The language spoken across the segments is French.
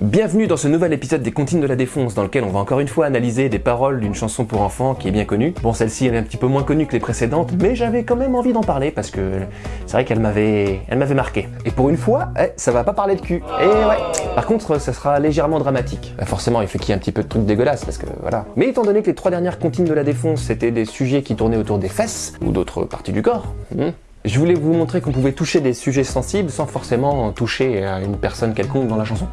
Bienvenue dans ce nouvel épisode des Comptines de la Défonce, dans lequel on va encore une fois analyser des paroles d'une chanson pour enfants qui est bien connue. Bon, celle-ci elle est un petit peu moins connue que les précédentes, mais j'avais quand même envie d'en parler parce que c'est vrai qu'elle m'avait, marqué. Et pour une fois, eh, ça va pas parler de cul. Et ouais. Par contre, ça sera légèrement dramatique. Bah, forcément, il faut qu'il y ait un petit peu de trucs dégueulasses parce que voilà. Mais étant donné que les trois dernières Comptines de la Défonce c'était des sujets qui tournaient autour des fesses ou d'autres parties du corps. hmm, je voulais vous montrer qu'on pouvait toucher des sujets sensibles sans forcément toucher à une personne quelconque dans la chanson.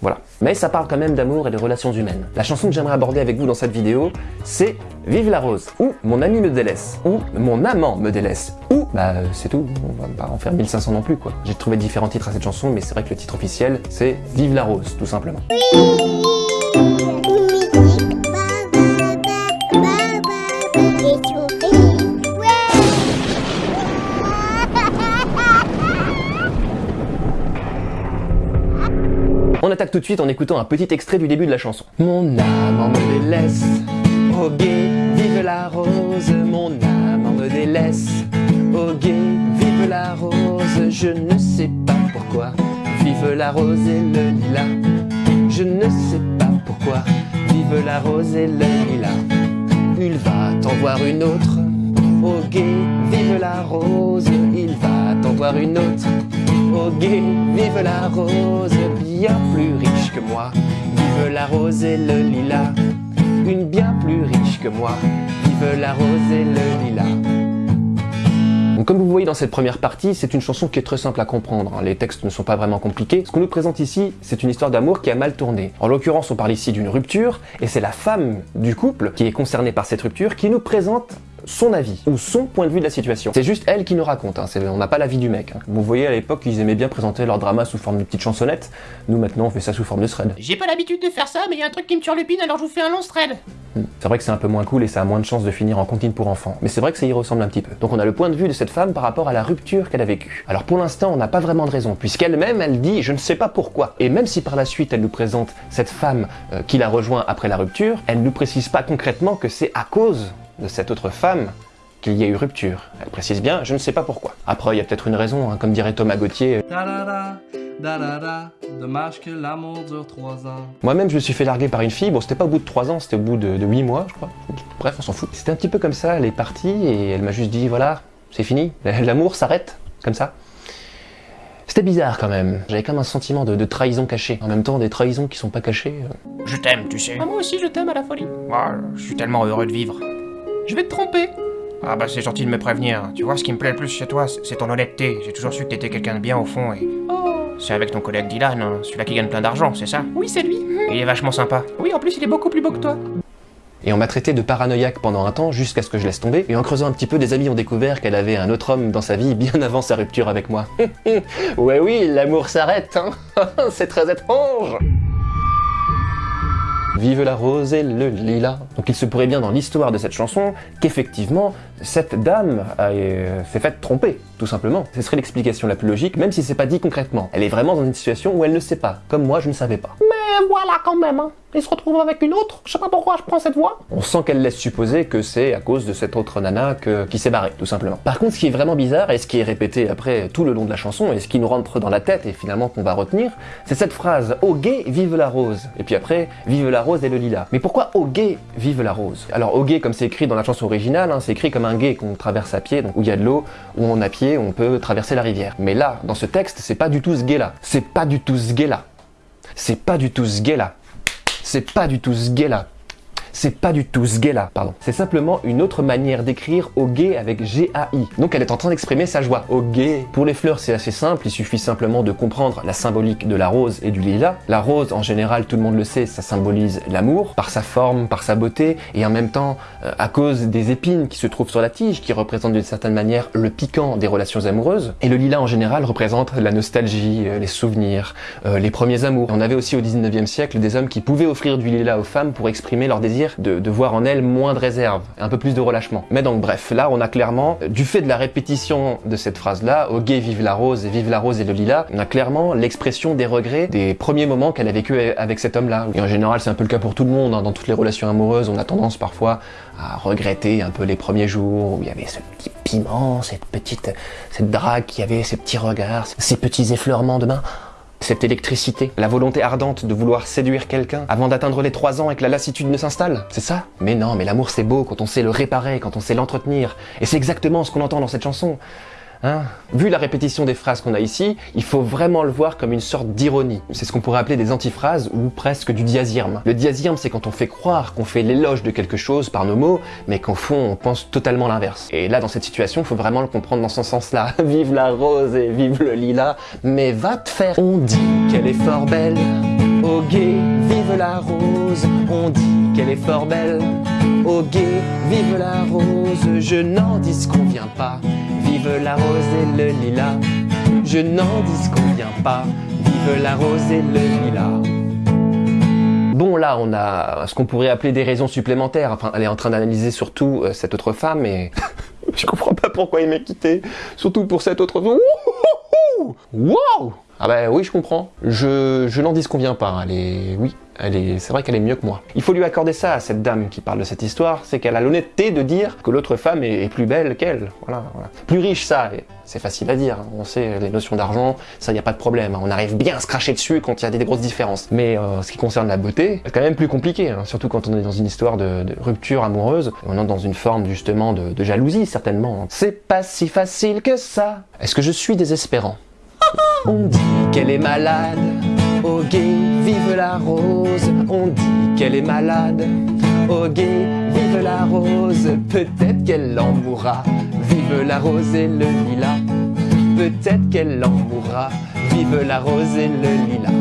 Voilà. Mais ça parle quand même d'amour et de relations humaines. La chanson que j'aimerais aborder avec vous dans cette vidéo, c'est Vive la rose, ou Mon ami me délaisse, ou Mon amant me délaisse, ou bah euh, c'est tout, on va pas en faire 1500 non plus quoi. J'ai trouvé différents titres à cette chanson, mais c'est vrai que le titre officiel, c'est Vive la rose, tout simplement. Attaque tout de suite en écoutant un petit extrait du début de la chanson. Mon amant me délaisse, oh gay, vive la rose, mon amant me délaisse, oh gay, vive la rose, je ne sais pas pourquoi, vive la rose et le lilas, je ne sais pas pourquoi, vive la rose et le lilas, il va t'en voir une autre, oh gay, vive la rose, il va t'en voir une autre, vive la rose, bien plus riche que moi, vive la rose et le lilas, une bien plus riche que moi, vive la rose et le lilas. Donc comme vous voyez dans cette première partie, c'est une chanson qui est très simple à comprendre, hein. les textes ne sont pas vraiment compliqués. Ce qu'on nous présente ici, c'est une histoire d'amour qui a mal tourné. En l'occurrence, on parle ici d'une rupture, et c'est la femme du couple qui est concernée par cette rupture qui nous présente son avis, ou son point de vue de la situation. C'est juste elle qui nous raconte, hein. c'est- on n'a pas l'avis du mec. hein. Vous voyez à l'époque, ils aimaient bien présenter leur drama sous forme de petites chansonnettes, nous maintenant on fait ça sous forme de thread. J'ai pas l'habitude de faire ça, mais y a un truc qui me turlupine, alors je vous fais un long thread. C'est vrai que c'est un peu moins cool et ça a moins de chances de finir en comptine pour enfants. Mais c'est vrai que ça y ressemble un petit peu. Donc on a le point de vue de cette femme par rapport à la rupture qu'elle a vécue. Alors pour l'instant, on n'a pas vraiment de raison, puisqu'elle-même, elle dit je ne sais pas pourquoi. Et même si par la suite elle nous présente cette femme euh, qui la rejoint après la rupture, elle ne nous précise pas concrètement que c'est à cause de cette autre femme qu'il y a eu rupture. Elle précise bien je ne sais pas pourquoi. Après, il y a peut-être une raison, hein, comme dirait Thomas Gauthier. Da-da-da, da-da-da, dommage que l'amour dure trois ans. Moi-même, je me suis fait larguer par une fille. Bon, c'était pas au bout de 3 ans, c'était au bout de, de 8 mois, je crois. Bref, on s'en fout. C'était un petit peu comme ça, elle est partie et elle m'a juste dit voilà, c'est fini, l'amour s'arrête, comme ça. C'était bizarre quand même. J'avais comme un sentiment de, de trahison cachée. En même temps, des trahisons qui sont pas cachées. euh. Je t'aime, tu sais. Ah, moi aussi, je t'aime à la folie. Ah, je suis tellement heureux de vivre. Je vais te tromper. Ah bah c'est gentil de me prévenir. Tu vois, ce qui me plaît le plus chez toi, c'est ton honnêteté. J'ai toujours su que t'étais quelqu'un de bien au fond et... Oh C'est avec ton collègue Dylan, hein, celui-là qui gagne plein d'argent, c'est ça? Oui, c'est lui. Il est vachement sympa. Oui, en plus, il est beaucoup plus beau que toi. Et on m'a traité de paranoïaque pendant un temps, jusqu'à ce que je laisse tomber. Et en creusant un petit peu, des amis ont découvert qu'elle avait un autre homme dans sa vie bien avant sa rupture avec moi. ouais oui, l'amour s'arrête, hein C'est très étrange Vive la rose et le lilas. Donc il se pourrait bien dans l'histoire de cette chanson qu'effectivement, cette dame euh, s'est faite tromper, tout simplement. Ce serait l'explication la plus logique, même si c'est pas dit concrètement. Elle est vraiment dans une situation où elle ne sait pas, comme moi je ne savais pas. Mais voilà quand même, hein. Il se retrouve avec une autre. Je sais pas pourquoi je prends cette voie. On sent qu'elle laisse supposer que c'est à cause de cette autre nana que- qui s'est barrée, tout simplement. Par contre, ce qui est vraiment bizarre, et ce qui est répété après tout le long de la chanson, et ce qui nous rentre dans la tête, et finalement qu'on va retenir, c'est cette phrase « Au gay, vive la rose ». Et puis après, « Vive la rose et le lilas ». Mais pourquoi « Au gay, vive la rose » Alors, « Au gay », comme c'est écrit dans la chanson originale, hein, c'est écrit comme un gué qu'on traverse à pied, donc où il y a de l'eau, où on à pied, on peut traverser la rivière. Mais là, dans ce texte, c'est pas du tout ce gay-là. C'est pas du tout ce gay-là. C'est pas du tout ce gay-là. C'est pas du tout ce gay-là. C'est pas du tout ce gay-là, pardon. C'est simplement une autre manière d'écrire au gay avec G-A-I. Donc elle est en train d'exprimer sa joie. Au gay. Pour les fleurs, c'est assez simple, il suffit simplement de comprendre la symbolique de la rose et du lilas. La rose, en général, tout le monde le sait, ça symbolise l'amour, par sa forme, par sa beauté, et en même temps, euh, à cause des épines qui se trouvent sur la tige, qui représentent d'une certaine manière le piquant des relations amoureuses. Et le lilas, en général, représente la nostalgie, euh, les souvenirs, euh, les premiers amours. On avait aussi au 19e siècle des hommes qui pouvaient offrir du lilas aux femmes pour exprimer leur désir de, voir en elles moins de réserve, un peu plus de relâchement. Mais donc bref, là on a clairement, du fait de la répétition de cette phrase-là, au gay vive la rose et vive la rose et le lilas, on a clairement l'expression des regrets des premiers moments qu'elle a vécu avec cet homme-là. Et en général c'est un peu le cas pour tout le monde, hein. dans toutes les relations amoureuses, on a tendance parfois à regretter un peu les premiers jours où il y avait ce petit piment, cette petite, cette drague qui avait ces petits regards, ces petits effleurements de main. Cette électricité, la volonté ardente de vouloir séduire quelqu'un avant d'atteindre les 3 ans et que la lassitude ne s'installe, c'est ça? Mais non, mais l'amour c'est beau quand on sait le réparer, quand on sait l'entretenir. Et c'est exactement ce qu'on entend dans cette chanson. Hein? Vu la répétition des phrases qu'on a ici, il faut vraiment le voir comme une sorte d'ironie. C'est ce qu'on pourrait appeler des antiphrases ou presque du diazirme. Le diazirme, c'est quand on fait croire qu'on fait l'éloge de quelque chose par nos mots, mais qu'au fond, on pense totalement l'inverse. Et là, dans cette situation, il faut vraiment le comprendre dans ce sens-là. vive la rose et vive le lilas, mais va te faire. On dit qu'elle est fort belle, au guet, vive la rose. On dit qu'elle est fort belle, au guet, vive la rose. Je n'en disconviens pas. Vive la rose et le lilas. Je n'en disconviens pas. Vive la rose et le lilas. Bon, là, on a ce qu'on pourrait appeler des raisons supplémentaires. Enfin, elle est en train d'analyser surtout euh, cette autre femme et je comprends pas pourquoi il m'a quitté. Surtout pour cette autre femme. Wow Ah ben oui, je comprends. Je, je n'en disconviens pas. Elle est... Oui. C'est vrai qu'elle est mieux que moi. Il faut lui accorder ça à cette dame qui parle de cette histoire, c'est qu'elle a l'honnêteté de dire que l'autre femme est, plus belle qu'elle. Voilà, voilà. Plus riche, ça, c'est facile à dire. On sait les notions d'argent, ça y a pas de problème. On arrive bien à se cracher dessus quand il y a des, grosses différences. Mais euh, ce qui concerne la beauté, c'est quand même plus compliqué, hein, surtout quand on est dans une histoire de, rupture amoureuse. On est dans une forme justement de jalousie certainement. C'est pas si facile que ça. Est-ce que je suis désespérant? On dit qu'elle est malade. Au guet, vive la rose. On dit qu'elle est malade. Au guet, vive la rose. Peut-être qu'elle en mourra. Vive la rose et le lilas. Peut-être qu'elle en mourra. Vive la rose et le lilas.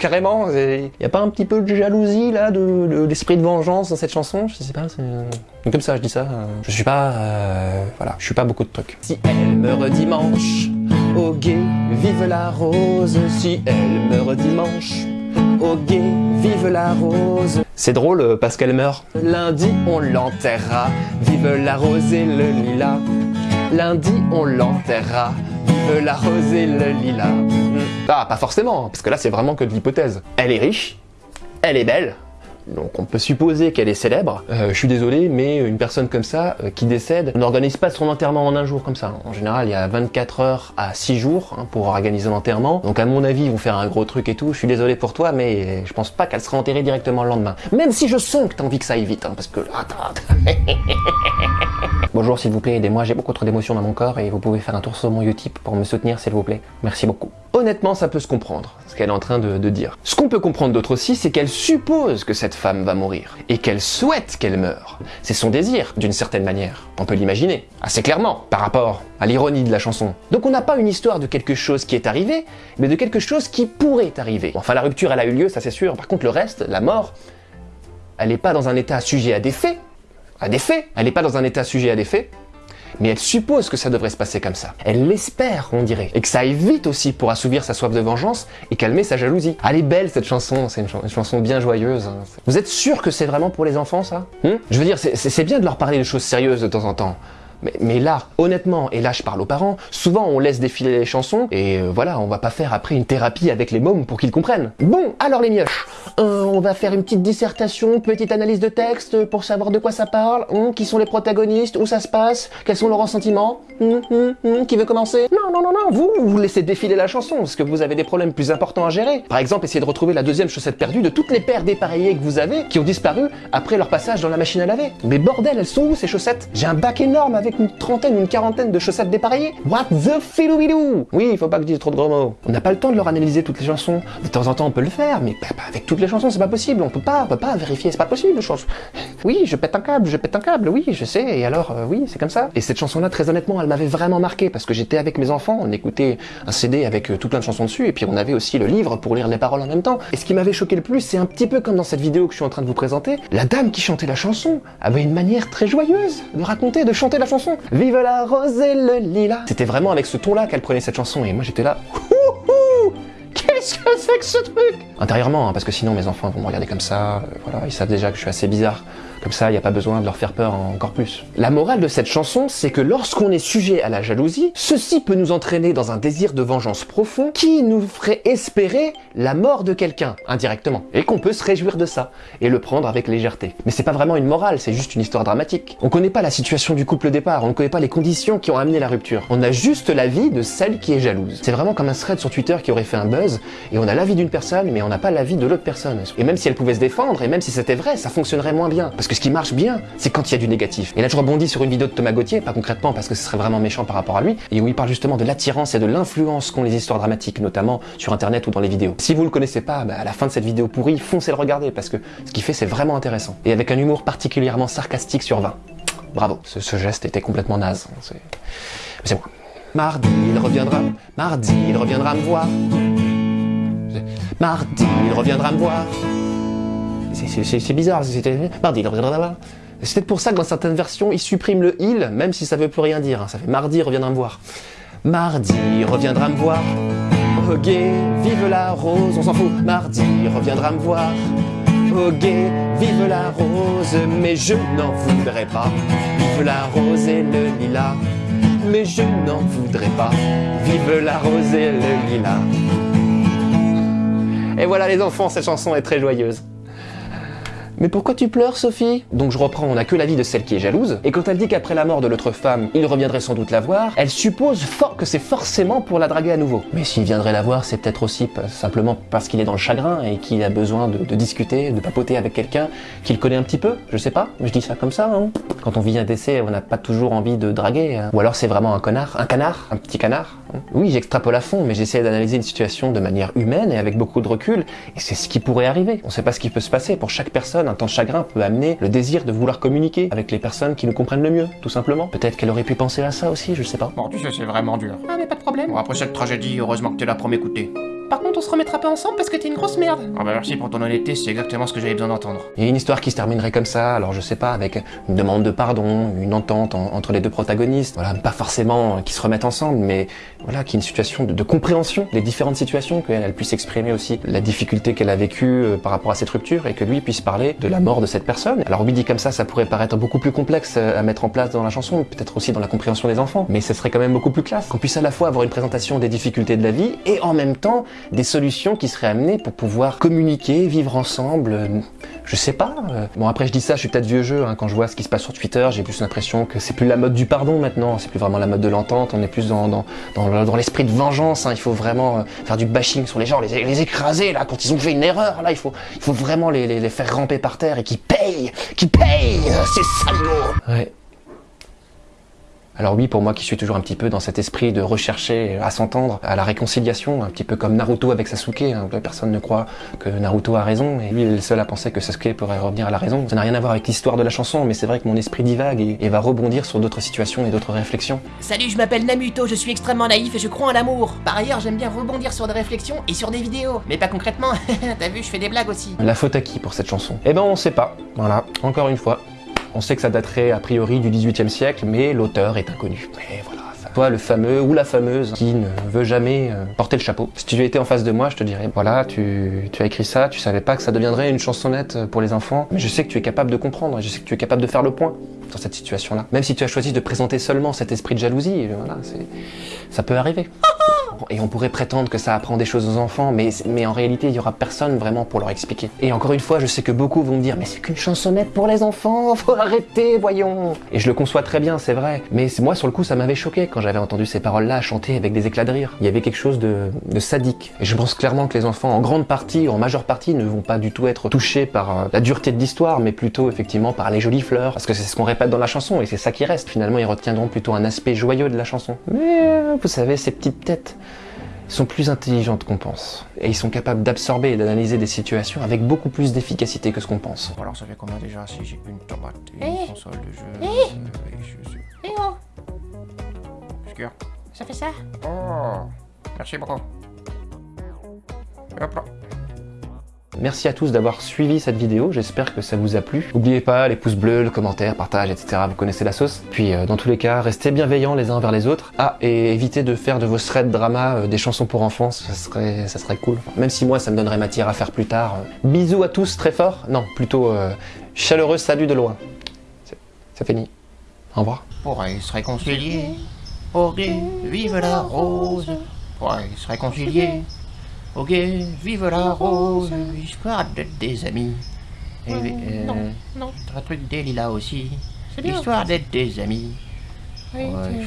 Carrément, il a pas un petit peu de jalousie là, de, d'esprit de vengeance dans cette chanson? Je sais pas, c'est comme ça je dis ça. euh, Je suis pas, euh, voilà, je suis pas beaucoup de trucs. Si elle meurt dimanche, au guet, vive la rose. Si elle meurt dimanche, au guet, vive la rose. C'est drôle euh, parce qu'elle meurt. Lundi, on l'enterrera. Vive la rose et le lilas. Lundi, on l'enterrera. Vive la rose et le lilas. Hmm. Ah, pas forcément, parce que là, c'est vraiment que de l'hypothèse. Elle est riche, elle est belle, donc on peut supposer qu'elle est célèbre. Euh, je suis désolé, mais une personne comme ça, euh, qui décède, n'organise pas son enterrement en un jour comme ça. En général, il y a 24 heures à 6 jours hein, pour organiser l'enterrement. Donc à mon avis, ils vont faire un gros truc et tout. Je suis désolé pour toi, mais je pense pas qu'elle sera enterrée directement le lendemain. Même si je sens que t'as envie que ça aille vite, hein, parce que... Attends, Bonjour s'il vous plaît, aidez-moi, j'ai beaucoup trop d'émotions dans mon corps et vous pouvez faire un tour sur mon Utip pour me soutenir s'il vous plaît. Merci beaucoup. Honnêtement, ça peut se comprendre, ce qu'elle est en train de, de dire. Ce qu'on peut comprendre d'autre aussi, c'est qu'elle suppose que cette femme va mourir et qu'elle souhaite qu'elle meure. C'est son désir, d'une certaine manière. On peut l'imaginer, assez clairement, par rapport à l'ironie de la chanson. Donc on n'a pas une histoire de quelque chose qui est arrivé, mais de quelque chose qui pourrait arriver. Enfin, la rupture, elle a eu lieu, ça c'est sûr. Par contre, le reste, la mort, elle n'est pas dans un état sujet à des faits, à des faits. Elle n'est pas dans un état sujet à des faits, mais elle suppose que ça devrait se passer comme ça. Elle l'espère, on dirait. Et que ça aille vite aussi pour assouvir sa soif de vengeance et calmer sa jalousie. Elle est belle cette chanson, c'est une, chan- une chanson bien joyeuse. hein. Vous êtes sûr que c'est vraiment pour les enfants ça? Hum Je veux dire, c'est bien de leur parler de choses sérieuses de temps en temps. Mais, là, honnêtement, et là je parle aux parents, souvent on laisse défiler les chansons et euh, voilà, on va pas faire après une thérapie avec les mômes pour qu'ils comprennent. Bon, alors les mioches, euh, on va faire une petite dissertation, petite analyse de texte pour savoir de quoi ça parle, hum, qui sont les protagonistes, où ça se passe, quels sont leurs ressentiments, hum, hum, qui veut commencer? Non, non, non, non, vous, vous laissez défiler la chanson parce que vous avez des problèmes plus importants à gérer. Par exemple, essayez de retrouver la deuxième chaussette perdue de toutes les paires dépareillées que vous avez qui ont disparu après leur passage dans la machine à laver. Mais bordel, elles sont où ces chaussettes? J'ai un bac énorme avec une trentaine, une quarantaine de chaussettes dépareillées. What the filou Oui, il faut pas que je dise trop de gros mots. On n'a pas le temps de leur analyser toutes les chansons. De temps en temps, on peut le faire, mais pas, pas avec toutes les chansons, c'est pas possible. On peut pas, on peut pas vérifier, c'est pas possible. Je Oui, je pète un câble, je pète un câble, oui, je sais. Et alors, euh, oui, c'est comme ça. Et cette chanson-là, très honnêtement, elle m'avait vraiment marqué parce que j'étais avec mes enfants, on écoutait un CD avec euh, tout plein de chansons dessus, et puis on avait aussi le livre pour lire les paroles en même temps. Et ce qui m'avait choqué le plus, c'est un petit peu comme dans cette vidéo que je suis en train de vous présenter. La dame qui chantait la chanson avait une manière très joyeuse de raconter, de chanter la chanson. Vive la rose et le lilas. C'était vraiment avec ce ton-là qu'elle prenait cette chanson, et moi j'étais là. Qu'est-ce que c'est que ce truc? Intérieurement, hein, parce que sinon mes enfants vont me regarder comme ça, euh, voilà, ils savent déjà que je suis assez bizarre Comme ça, il n'y a pas besoin de leur faire peur encore plus. La morale de cette chanson, c'est que lorsqu'on est sujet à la jalousie, ceci peut nous entraîner dans un désir de vengeance profond qui nous ferait espérer la mort de quelqu'un, indirectement. Et qu'on peut se réjouir de ça, et le prendre avec légèreté. Mais c'est pas vraiment une morale, c'est juste une histoire dramatique. On connaît pas la situation du couple départ, on ne connaît pas les conditions qui ont amené la rupture. On a juste l'avis de celle qui est jalouse. C'est vraiment comme un thread sur Twitter qui aurait fait un buzz, et on a l'avis d'une personne, mais on n'a pas l'avis de l'autre personne. Et même si elle pouvait se défendre, et même si c'était vrai, ça fonctionnerait moins bien. Parce que ce qui marche bien, c'est quand il y a du négatif. Et là, je rebondis sur une vidéo de Thomas Gauthier, pas concrètement parce que ce serait vraiment méchant par rapport à lui, et où il parle justement de l'attirance et de l'influence qu'ont les histoires dramatiques, notamment sur internet ou dans les vidéos. Si vous le connaissez pas, bah, à la fin de cette vidéo pourrie, foncez le regarder, parce que ce qu'il fait, c'est vraiment intéressant. Et avec un humour particulièrement sarcastique sur 20. Bravo, ce, geste était complètement naze. C'est moi. Mardi, il reviendra, mardi, il reviendra me voir. Mardi, il reviendra me voir. C'est- bizarre, c'était mardi, il reviendra me voir. C'est peut-être pour ça que dans certaines versions, il supprime le il, même si ça veut plus rien dire. hein. Ça fait mardi, reviendra me voir. Mardi, reviendra me voir. Oh gay, vive la rose, on s'en fout. Mardi, reviendra me voir. Oh gay, vive la rose, mais je n'en voudrais pas. Vive la rose et le lilas, mais je n'en voudrais pas. Vive la rose et le lilas. Et voilà les enfants, cette chanson est très joyeuse. Mais pourquoi tu pleures, Sophie? Donc je reprends, on n'a que l'avis de celle qui est jalouse, et quand elle dit qu'après la mort de l'autre femme, il reviendrait sans doute la voir, elle suppose fort que c'est forcément pour la draguer à nouveau. Mais s'il viendrait la voir, c'est peut-être aussi simplement parce qu'il est dans le chagrin et qu'il a besoin de, de discuter, de papoter avec quelqu'un qu'il connaît un petit peu, je sais pas, je dis ça comme ça, hein. Quand on vit un décès, on n'a pas toujours envie de draguer, hein. ou alors c'est vraiment un connard, un canard, un petit canard. Oui, j'extrapole à fond, mais j'essaie d'analyser une situation de manière humaine et avec beaucoup de recul, et c'est ce qui pourrait arriver. On sait pas ce qui peut se passer. Pour chaque personne, un temps de chagrin peut amener le désir de vouloir communiquer avec les personnes qui nous comprennent le mieux, tout simplement. Peut-être qu'elle aurait pu penser à ça aussi, je sais pas. Bon, tu sais, c'est vraiment dur. Ah, mais pas de problème. Bon, après cette tragédie, heureusement que t'es là pour m'écouter. Par contre, on se remettra pas ensemble parce que t'es une grosse merde. Ah bah merci pour ton honnêteté, c'est exactement ce que j'avais besoin d'entendre. Il y a une histoire qui se terminerait comme ça, alors je sais pas, avec une demande de pardon, une entente en- entre les deux protagonistes, voilà, pas forcément qu'ils se remettent ensemble, mais voilà, qu'il y ait une situation de, de compréhension des différentes situations, qu'elle elle puisse exprimer aussi la difficulté qu'elle a vécue euh, par rapport à cette rupture, et que lui puisse parler de la mort de cette personne. Alors oui, dit comme ça, ça pourrait paraître beaucoup plus complexe euh, à mettre en place dans la chanson, peut-être aussi dans la compréhension des enfants, mais ce serait quand même beaucoup plus classe, qu'on puisse à la fois avoir une présentation des difficultés de la vie, et en même temps des solutions qui seraient amenées pour pouvoir communiquer, vivre ensemble, euh, je sais pas. euh. Bon après je dis ça, je suis peut-être vieux jeu, hein, quand je vois ce qui se passe sur Twitter, j'ai plus l'impression que c'est plus la mode du pardon maintenant, c'est plus vraiment la mode de l'entente, on est plus dans, dans, dans, le- dans l'esprit de vengeance, hein. il faut vraiment euh, faire du bashing sur les gens, les, écraser là, quand ils ont fait une erreur, là il faut, il faut vraiment les, les, faire ramper par terre et qu'ils payent, qu'ils payent, ces salauds. Alors oui, pour moi qui suis toujours un petit peu dans cet esprit de rechercher à s'entendre, à la réconciliation, un petit peu comme Naruto avec Sasuke, hein, personne ne croit que Naruto a raison, et lui il est le seul à penser que Sasuke pourrait revenir à la raison. Ça n'a rien à voir avec l'histoire de la chanson, mais c'est vrai que mon esprit divague et, et va rebondir sur d'autres situations et d'autres réflexions. Salut, je m'appelle Namuto, je suis extrêmement naïf et je crois en l'amour. Par ailleurs, j'aime bien rebondir sur des réflexions et sur des vidéos. Mais pas concrètement, t'as vu, je fais des blagues aussi. La faute à qui pour cette chanson? Eh ben on sait pas, voilà, encore une fois. On sait que ça daterait a priori du 18e siècle, mais l'auteur est inconnu. Voilà. Toi, le fameux ou la fameuse qui ne veut jamais euh, porter le chapeau. Si tu étais en face de moi, je te dirais, voilà, tu, tu as écrit ça, tu savais pas que ça deviendrait une chansonnette pour les enfants, mais je sais que tu es capable de comprendre, je sais que tu es capable de faire le point sur cette situation-là. Même si tu as choisi de présenter seulement cet esprit de jalousie, voilà, c'est, ça peut arriver. Et on pourrait prétendre que ça apprend des choses aux enfants, mais, mais en réalité, il y aura personne vraiment pour leur expliquer. Et encore une fois, je sais que beaucoup vont me dire, mais c'est qu'une chansonnette pour les enfants, faut arrêter, voyons. Et je le conçois très bien, c'est vrai. Mais moi, sur le coup, ça m'avait choqué quand j'avais entendu ces paroles-là chanter avec des éclats de rire. Il y avait quelque chose de, de sadique. Et je pense clairement que les enfants, en grande partie, en majeure partie, ne vont pas du tout être touchés par euh, la dureté de l'histoire, mais plutôt effectivement par les jolies fleurs. Parce que c'est ce qu'on répète dans la chanson, et c'est ça qui reste. Finalement, ils retiendront plutôt un aspect joyeux de la chanson. Mais euh, vous savez, ces petites têtes sont plus intelligentes qu'on pense. Et ils sont capables d'absorber et d'analyser des situations avec beaucoup plus d'efficacité que ce qu'on pense. Bon, alors ça fait combien déjà si j'ai une tomate, une Eh console de jeu euh, et je suis... Eh oh, ça fait ça Oh Merci beaucoup. Hop là. Merci à tous d'avoir suivi cette vidéo, j'espère que ça vous a plu. N'oubliez pas les pouces bleus, le commentaire, partage, etc. Vous connaissez la sauce. Puis euh, dans tous les cas, restez bienveillants les uns envers les autres. Ah, et évitez de faire de vos threads drama euh, des chansons pour enfants, ça serait, ça serait cool. Même si moi ça me donnerait matière à faire plus tard. Euh, Bisous à tous très fort. Non, plutôt Chaleureux salut de loin. C'est- C'est fini. Au revoir. Pourrait se réconcilier. Vive la rose. Pourrait se réconcilier. Ok, vive la rose. Histoire d'être des amis. Et, euh, non, non. Un truc des lilas aussi. Histoire d'être des amis. Oui, Ouais,